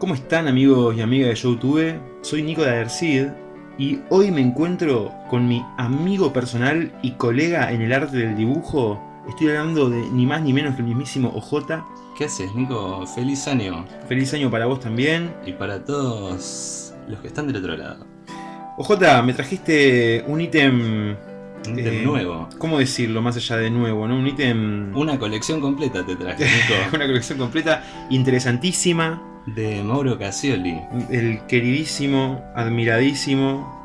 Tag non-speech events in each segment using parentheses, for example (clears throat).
¿Cómo están amigos y amigas de YouTube? Soy Nico de Adercid y hoy me encuentro con mi amigo personal y colega en el arte del dibujo. Estoy hablando de ni más ni menos que el mismísimo OJ. ¿Qué haces, Nico? Feliz año. Feliz año para vos también. Y para todos los que están del otro lado. OJ, me trajiste un ítem... Un ítem eh, nuevo. ¿Cómo decirlo más allá de nuevo? ¿no? Un ítem... Una colección completa te traje, (laughs) Nico. una colección completa, interesantísima. De Mauro Casioli. El queridísimo, admiradísimo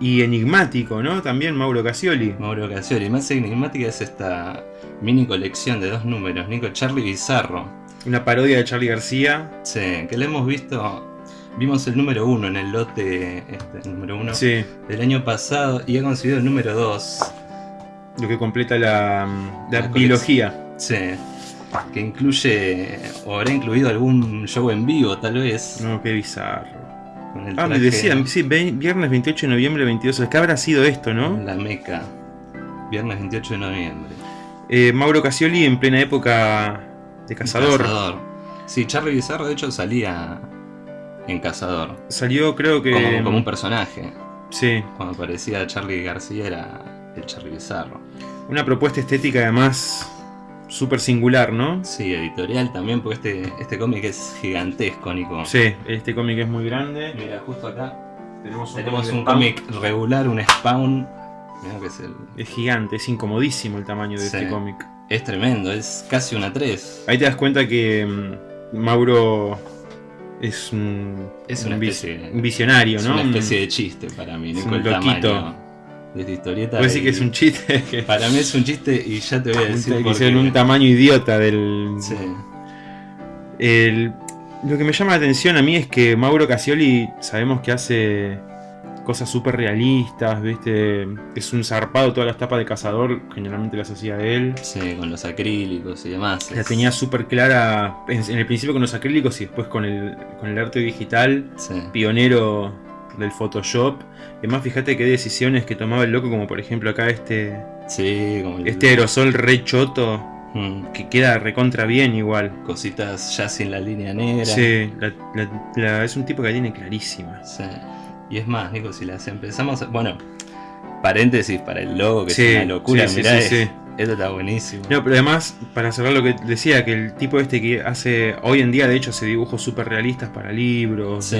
y enigmático, ¿no? También Mauro Casioli. Mauro Casioli. Más enigmática es esta mini colección de dos números, Nico Charlie Bizarro. Una parodia de Charlie García. Sí, que le hemos visto. Vimos el número uno en el lote, este, el número uno Sí, del año pasado y ha conseguido el número 2. lo que completa la, la La biología. Sí. Que incluye, o habrá incluido algún show en vivo, tal vez. No, qué bizarro. con el Ah, me decían, sí, viernes 28 de noviembre, 22 ¿Qué habrá sido esto, no? La Meca. Viernes 28 de noviembre. Eh, Mauro Casioli en plena época de Cazador. Cazador. Sí, Charlie Bizarro de hecho salía en Cazador. Salió, creo que. Como, como un personaje. Sí, Cuando aparecía Charlie García era el Charlie Bizarro. una propuesta estética además súper singular, ¿no? Sí, editorial también, porque este, este cómic es gigantesco, Nico. Sí, este cómic es muy grande. Mira, justo acá Tenemos un tenemos cómic un regular, un Spawn. Mira que es el. Es gigante, es incomodísimo el tamaño de Sí. este cómic. Es tremendo, es casi una 3. Ahí te das cuenta que mm, Mauro es un, Es un una especie un visionario, Es ¿no? una Un- especie de chiste para mí, es Nico, un el loquito. tamaño de esta historieta. Decir y- que es un chiste. (laughs) que- Para mí es un chiste y ya te voy a (laughs) decir que por hicieron qué. un tamaño idiota del. Sí. El- lo que me llama la atención a mí es que Mauro Casioli sabemos que hace cosas súper realistas, ¿viste? Es un zarpado, todas las tapas de cazador generalmente las hacía él. Sí, con los acrílicos y demás. La es- tenía súper clara en, en el principio con los acrílicos y después con el, con el arte digital. Sí. pionero del Photoshop. Además, fíjate qué decisiones que tomaba el loco, como por ejemplo acá este, Sí, como el- este aerosol re choto, Mm, que queda recontra bien igual. cositas ya sin la línea negra. Sí, la- la- la- es un tipo que la tiene clarísima. Sí. Y es más, Nico, si las empezamos a... Bueno, paréntesis para el logo, que Sí, es una locura, sí, mirá, sí, es- sí. esto está buenísimo. No, pero además, para cerrar lo que decía, que el tipo este que hace, hoy en día de hecho hace dibujos súper realistas para libros, Sí.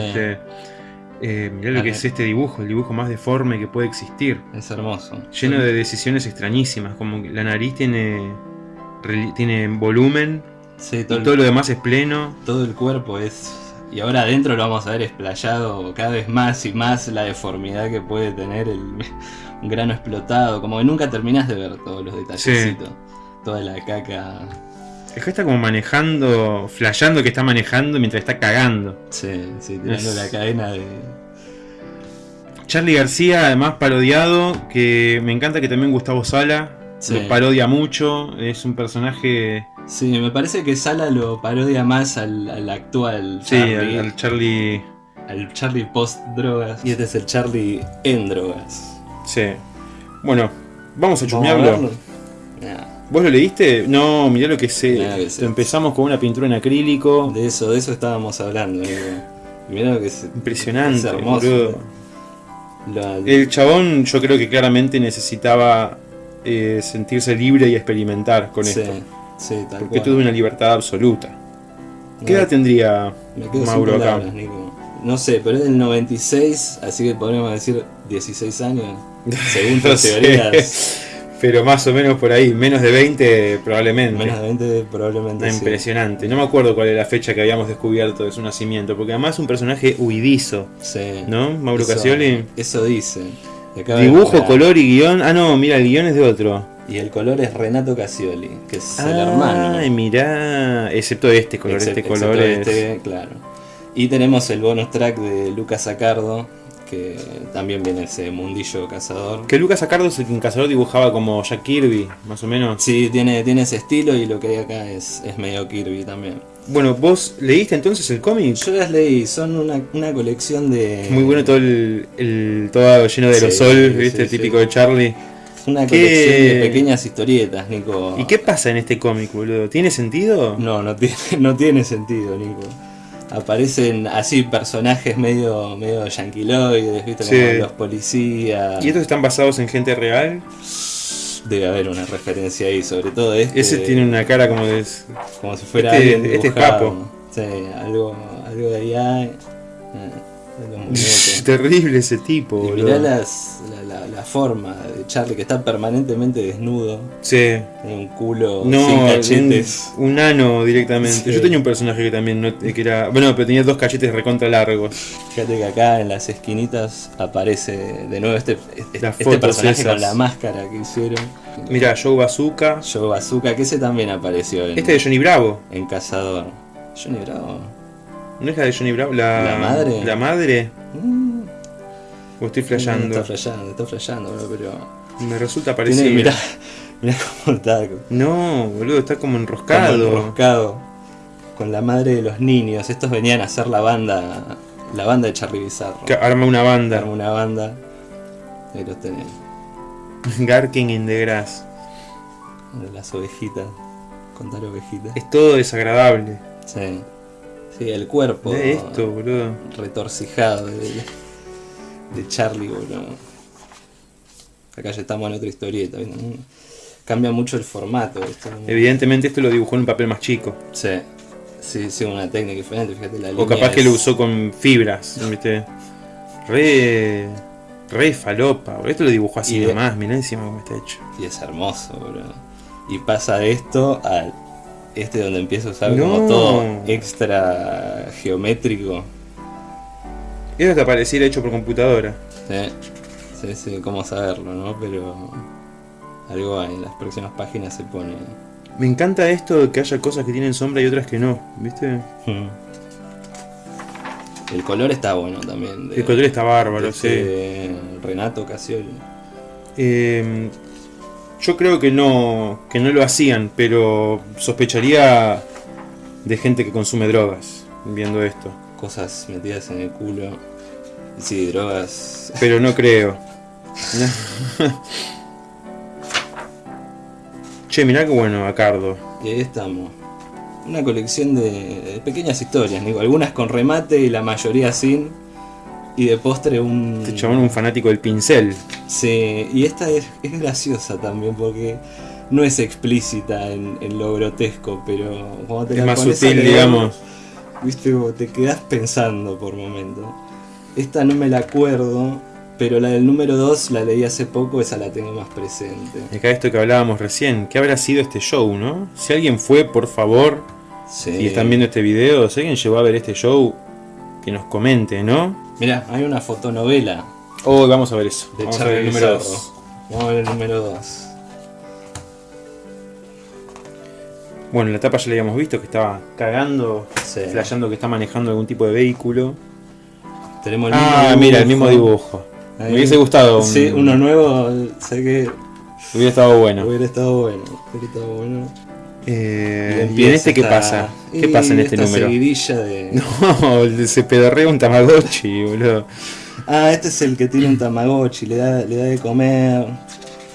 Eh, mirá lo que es este dibujo, el dibujo más deforme que puede existir. Es hermoso. Lleno de decisiones extrañísimas, como que la nariz tiene, tiene volumen, Sí, y todo, el- todo lo demás es pleno. todo el cuerpo es... Y ahora adentro lo vamos a ver explayado cada vez más y más la deformidad que puede tener el (laughs) un grano explotado. Como que nunca terminás de ver todos los detallecitos. Toda la caca. Es que está como manejando, flasheando que está manejando mientras está cagando. Sí, sí, tirando Es- la cadena de. Charlie García, además parodiado, que me encanta que también Gustavo Sala Sí. lo parodia mucho. Es un personaje, Sí, me parece que Sala lo parodia más al, al actual sí, Charlie, al, al Charlie. al Charlie post drogas. Y este es el Charlie en drogas. Sí. Bueno, vamos a Vamos a chusmearlo. Nah, ¿Vos lo leíste? No, mirá lo que sé. Que. Empezamos con una pintura en acrílico. de eso, de eso estábamos hablando. mirá lo que es. Impresionante, Es hermoso. la- El chabón yo creo que claramente necesitaba eh, sentirse libre y experimentar con sí, esto. sí, tal Porque tuvo una libertad absoluta. ¿Qué No, edad tendría Mauro acá? palabras. No sé, pero es del 96, así que podríamos decir 16 años. (laughs) Según No tus sé, teorías. (laughs) Pero más o menos por ahí, menos de 20 probablemente. Menos de 20 probablemente Ah, sí. Impresionante. No me acuerdo cuál era la fecha que habíamos descubierto de su nacimiento, porque además es un personaje huidizo, Sí. ¿no? Mauro Eso- Casioli. Eso dice. Dibujo, color y guion. Ah, no, mira, el guion es de otro. Y el color es Renato Casioli, que es el Ay, hermano. mirá. Excepto este color, Excep- este color es. este, claro. Y tenemos el bonus track de Lucas Acardo, que también viene ese mundillo cazador. Que Lucas Acardo es el que en Cazador dibujaba como Jack Kirby, más o menos. Sí, tiene, tiene ese estilo y lo que hay acá es, es medio Kirby también. Bueno, ¿vos leíste entonces el cómic? Yo las leí, son una, una colección de. Muy bueno todo el, el- todo lleno de aerosol, sí, ¿viste? sí. Típico de Charlie. Una ¿Qué- colección de pequeñas historietas, Nico. ¿Y qué pasa en este cómic, boludo? ¿Tiene sentido? No, no tiene, (laughs) no tiene sentido, Nico. Aparecen así personajes medio, medio yanquiloides, ¿viste? Sí. Como los policías. ¿Y estos están basados en gente real? Debe haber una referencia ahí, sobre todo este. Ese tiene una cara como de... Como si fuera este- este es. Papo. Sí, algo, algo de ahí hay. De los. (laughs) Terrible ese tipo, Y boludo. mirá las, la, la- la forma de Charlie, que está permanentemente desnudo. Sí. Tiene un culo No, sin cachetes. Un, un ano directamente. Sí. Yo tenía un personaje que también no, que era. Bueno, pero tenía dos cachetes recontra largos. Fíjate que acá en las esquinitas aparece de nuevo este, este, este personaje esas. con la máscara que hicieron. Mira, Joe Bazooka. Joe Bazooka, que ese también apareció en, Este de Johnny Bravo. en Cazador. Johnny Bravo. ¿No es la de Johnny Bravo? La, ¿La madre? ¿La madre? Mm, ¿O estoy flasheando? Está flasheando, está flasheando, bro, pero. Me resulta Tiene, parecido. mirá, mirá (laughs) cómo está. No, boludo, está como como enroscado. enroscado con la madre de los niños. Estos venían a hacer la banda, la banda de Charlie Bizarro. Que arma una banda. Arma una banda. Ahí los tenés. (laughs) Garking in the grass. Las ovejitas. Contar ovejitas. Es todo desagradable. Sí. Sí, el cuerpo. De esto, boludo. Retorcijado de, de Charlie, boludo. Acá ya estamos en otra historieta. ¿viste? Cambia mucho el formato. ¿viste? Evidentemente esto lo dibujó en un papel más chico. Sí. Sí, sí, una técnica diferente. Fíjate la O capaz que lo usó con fibras, ¿viste? Re. Re falopa, boludo. Esto lo dibujó así Y de- nomás, mirá encima cómo está hecho. Y es hermoso, bro. Y pasa de esto al este donde empieza a usar No. como todo extra geométrico. Eso te pareciera hecho por computadora. Sí, sí, sí, cómo saberlo, ¿no? Pero algo en las próximas páginas se pone. Me encanta esto de que haya cosas que tienen sombra y otras que no, ¿viste? Hmm. El color está bueno también. de- El color está bárbaro, de sí. este Renato Casioli. Eh, yo creo que no, que no lo hacían, pero sospecharía de gente que consume drogas viendo esto. Cosas metidas en el culo. Sí, drogas. Pero no creo. che, mirá que bueno, Acardo. Y ahí estamos. Una colección de, de pequeñas historias, Nico. Algunas con remate y la mayoría sin. Y de postre un. Este chabón un fanático del pincel. Sí, y esta es, es graciosa también porque no es explícita en, en lo grotesco, pero cuando te Es más sutil, digamos. Viste, te quedas pensando por momento. Esta no me la acuerdo, pero la del número 2 la leí hace poco, esa la tengo más presente. Y acá esto que hablábamos recién, ¿qué habrá sido este show, no? Si alguien fue, por favor, Sí. y están viendo este video, si alguien llegó a ver este show, que nos comente, ¿no? Mirá, hay una fotonovela Oh, vamos a ver eso. de Vamos a ver Charlie el número Bizarro. 2. Vamos a ver el número 2. Bueno, la tapa ya la habíamos visto, que estaba cagando, Sí. flasheando que está manejando algún tipo de vehículo. Tenemos el Ah, mira, el mismo dibujo. Ahí. Me hubiese gustado. un- Sí, uno nuevo, sé que Hubiera estado bueno. hubiera estado bueno. Hubiera estado bueno. Eh, ¿Y empieza en este qué pasa? ¿Qué pasa en este esta número? seguidilla de... (laughs) No, se pedorrea un Tamagotchi, boludo. Ah, este es el que tiene un Tamagotchi, le da, le da de comer.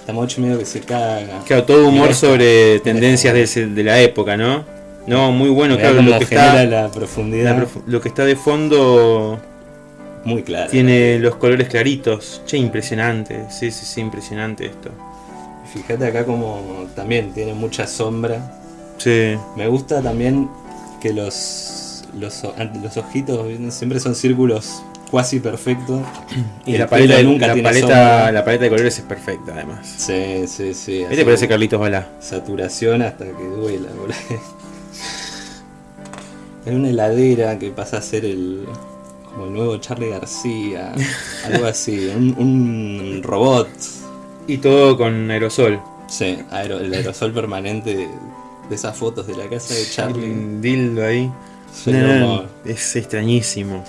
Tamagotchi medio que se caga. Claro, todo humor esta- sobre tendencias de, la época, ¿no? No, muy bueno, claro, lo que, está, la profundidad. la lo que está de fondo Muy clara. tiene los colores claritos. Che, impresionante. Sí, sí, sí, impresionante esto. Fíjate acá como también tiene mucha sombra. Sí. Me gusta también que los, los, los ojitos siempre son círculos cuasi perfectos. (clears throat) Y El la paleta, nunca la, tiene paleta, sombra. la paleta de colores es perfecta, además. Sí, sí, sí. Este así, parece Carlitos Balá. Saturación hasta que duela, boludo. (laughs) Hay una heladera que pasa a ser el. como el nuevo Charlie García. (laughs) algo así. Un, un robot. Y todo con aerosol. Sí, el aerosol permanente de, esas fotos de la casa de Charlie. Un dildo ahí. No, es extrañísimo.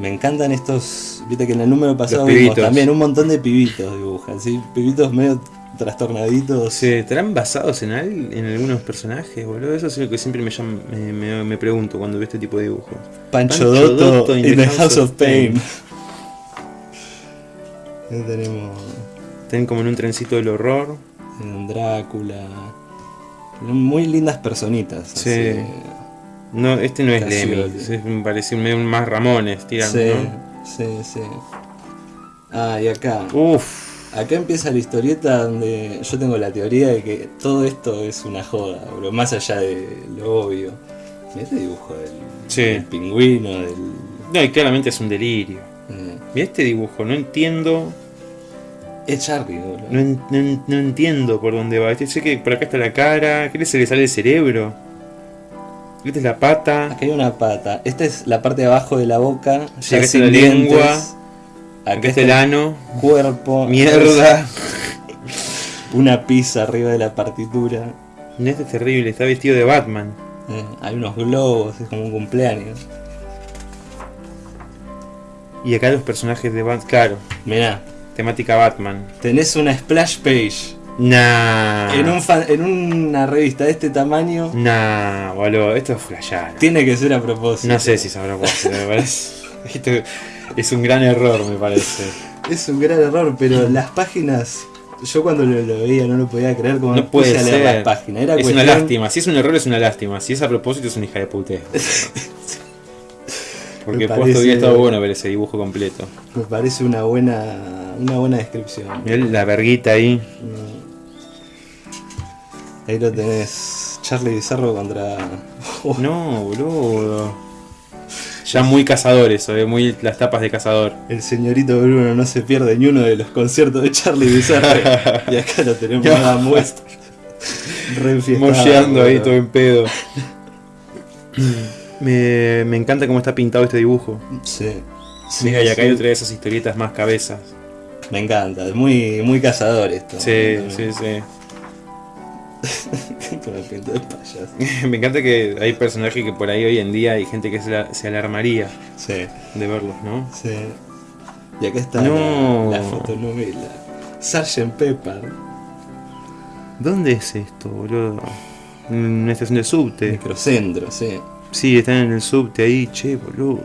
Me encantan estos. Viste que en el número pasado vimos también un montón de pibitos dibujan, ¿sí? Pibitos medio trastornaditos. ¿Se estarán basados en, al- en algunos personajes, boludo? Eso es lo que siempre me, llama- me, me- me pregunto cuando veo este tipo de dibujos. Pancho, Pancho Dotto, Dotto in the House of Pain. Tenemos Están como en un trencito del horror. un Drácula. Muy lindas personitas. Sí. así. No, este no es. Lemmy. Es, me parece más Ramones, tirando, Sí, ¿no? sí, sí. Ah, y acá. Uf. Acá empieza la historieta donde yo tengo la teoría de que todo esto es una joda, bro, más allá de lo obvio. Mirá este dibujo del, Sí. del pingüino, del. No, y claramente es un delirio. eh, Mira este dibujo, no entiendo. Es Charlie, boludo. No, en- no en- no entiendo por dónde va. Este, sé que por acá está la cara. ¿Qué se le sale el cerebro? Esta es la pata. Acá hay una pata. Esta es la parte de abajo de la boca. Sí, ya acá está sin la dientes. lengua. Acá, Acá está el ano. cuerpo. Mierda. (laughs) Una pizza arriba de la partitura. Este es terrible, está vestido de Batman. Eh, hay unos globos, es como un cumpleaños. Y acá los personajes de Batman. Claro, Mirá, temática Batman. tenés una splash page. Nah. En, un fan- en una revista de este tamaño, Nah, boludo, esto es flashear. tiene que ser a propósito. No sé si sabrá cuál, me parece. (laughs) Esto es un gran error, me parece. Es un gran error, pero las páginas. Yo cuando lo, lo veía no lo podía creer como No puede a leer ser. las páginas. Era Es una cuestión- lástima. Si es un error, es una lástima. Si es a propósito, es una hija de puteo. (laughs) Porque Me puesto hubiera estado bueno ver ese dibujo completo. Me parece una buena. una buena descripción. Mirá la verguita ahí. Mm. Ahí lo tenés. Charlie Bizarro contra. (laughs) No, boludo. Ya muy cazador eso, eh, muy las tapas de cazador. El señorito Bruno no se pierde ni uno de los conciertos de Charlie Bizarro. (laughs) y acá lo tenemos No. a muestra. Re Molleando ahí todo en pedo. (laughs) me, me encanta cómo está pintado este dibujo. Sí. Sí, Mira, y acá sí. hay otra de esas historietas más cabezas. Me encanta, es muy, muy cazador esto. Sí, sí, sí. (laughs) Con el pinto de payaso. (laughs) Me encanta que hay personajes que por ahí hoy en día hay gente que se, la- se alarmaría Sí, de verlos, ¿no? sí. Y acá está No. la, la fotonovela. Sgt. Pepper, ¿Dónde es esto, boludo? En una estación de subte. microcentro, sí. Sí, están en el subte ahí, che, boludo.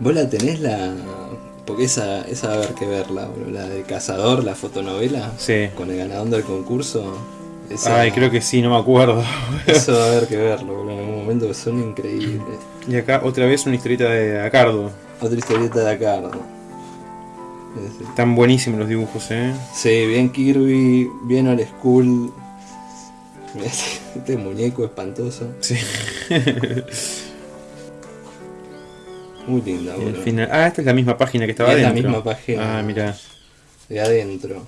¿Vos la tenés la. Porque esa, esa va a haber que verla, bro. La de Cazador, la fotonovela. Sí. Con el ganador del concurso. Esa- Ay, creo que sí, no me acuerdo. (laughs) Eso va a haber que verlo, bro. En algún momento que son increíbles. Y acá otra vez una historieta de Acardo. Otra historieta de. Ese. Están buenísimos los dibujos, eh. Sí, bien Kirby, bien old school. (laughs) Este, muñeco espantoso. Sí. Muy linda, Y boludo. final- Ah, esta es la misma página que estaba Es la adentro. misma página. Ah, mira. De adentro.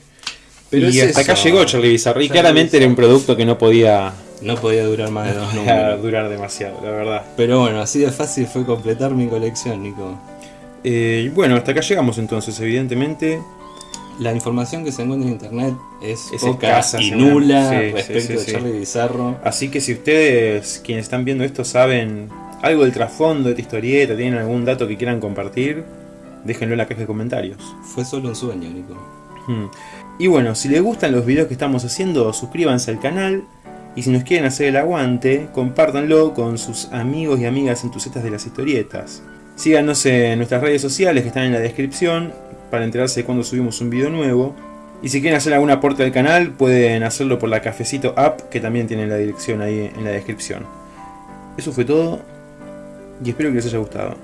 y es hasta acá llegó Charlie. Y claramente era un producto que no podía, No podía durar más de dos podía (laughs) números. durar demasiado, la verdad. Pero bueno, así de fácil fue completar mi colección, Nico. Eh, bueno, hasta acá llegamos entonces, evidentemente. La información que se encuentra en internet es, Es poca escasa, y nula Sí, respecto sí, de sí. Charlie Bizarro. Así que si ustedes, quienes están viendo esto, saben algo del trasfondo de esta historieta, tienen algún dato que quieran compartir, déjenlo en la caja de comentarios. Fue solo un sueño, Nico. Hmm. Y bueno, si les gustan los videos que estamos haciendo, suscríbanse al canal. Y si nos quieren hacer el aguante, compártanlo con sus amigos y amigas entusiastas de las historietas. Síganos en nuestras redes sociales que están en la descripción para enterarse de cuando subimos un video nuevo. Y si quieren hacer algún aporte al canal, pueden hacerlo por la Cafecito App, que también tiene la dirección ahí en la descripción. Eso fue todo y espero que les haya gustado.